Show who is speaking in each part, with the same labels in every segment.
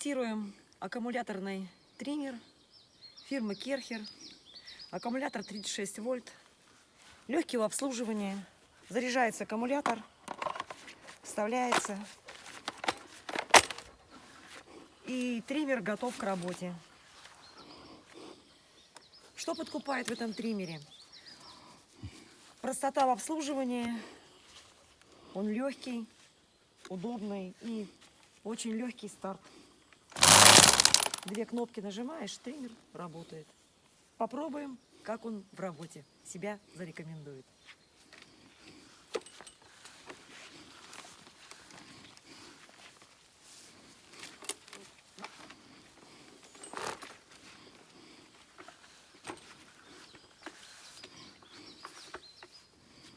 Speaker 1: Тестируем аккумуляторный триммер фирмы Керхер. Аккумулятор 36 вольт. Легкий в обслуживании. Заряжается аккумулятор. Вставляется. И триммер готов к работе. Что подкупает в этом триммере? Простота в обслуживании. Он легкий, удобный и очень легкий старт. Две кнопки нажимаешь, триммер работает. Попробуем, как он в работе себя зарекомендует.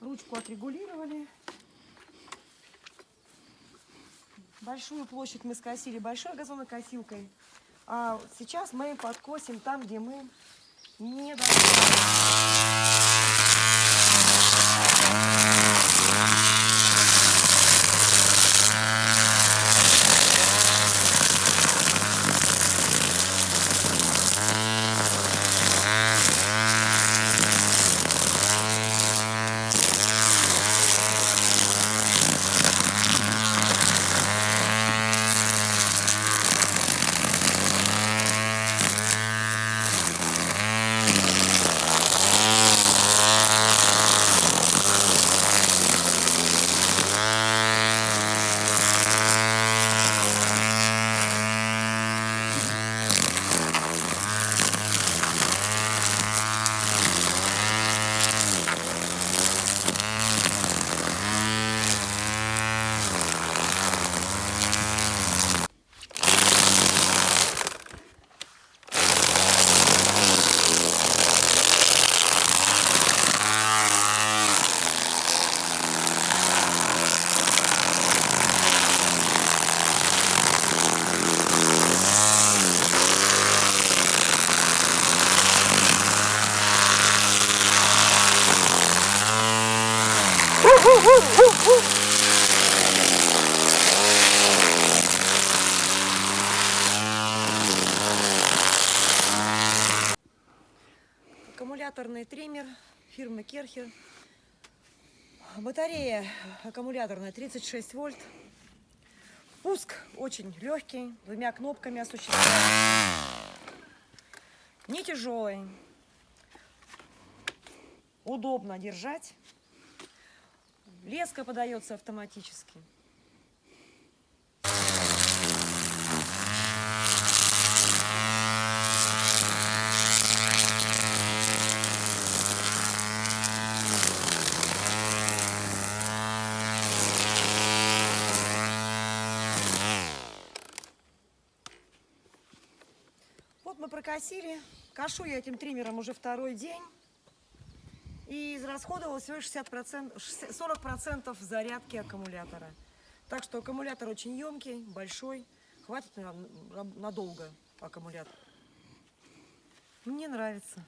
Speaker 1: Ручку отрегулировали. Большую площадь мы скосили большой газонокосилкой. А сейчас мы подкосим там, где мы не должны. Аккумуляторный триммер фирмы Керхер. Батарея аккумуляторная 36 вольт. Пуск очень легкий, двумя кнопками осуществляется. Не тяжелый. Удобно держать. Леска подается автоматически. Вот мы прокосили. Кашу я этим триммером уже второй день. И израсходовала всего 60%, 40% зарядки аккумулятора. Так что аккумулятор очень емкий, большой. Хватит на- на- надолго аккумулятор. Мне нравится.